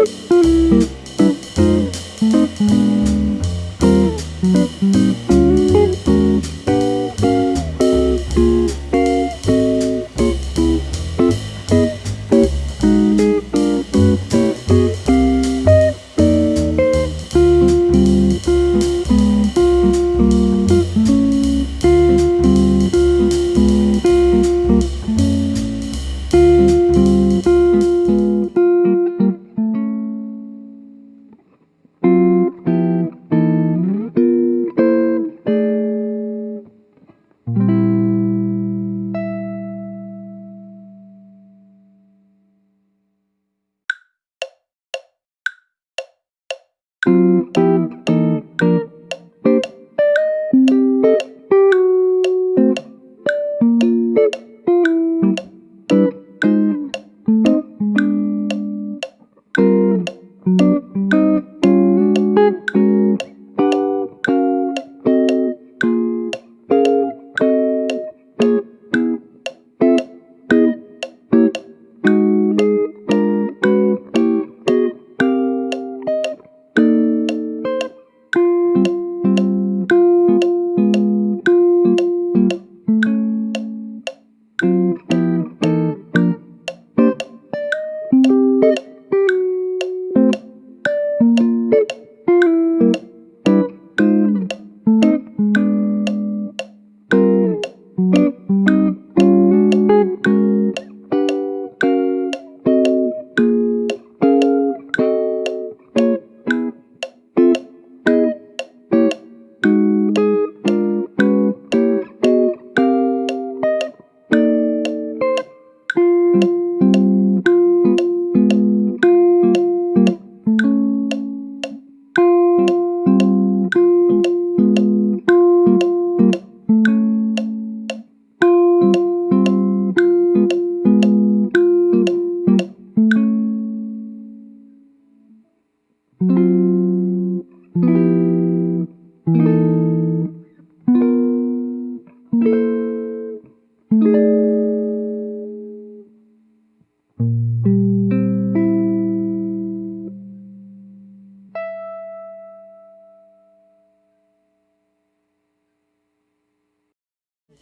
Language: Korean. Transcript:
Música Thank you.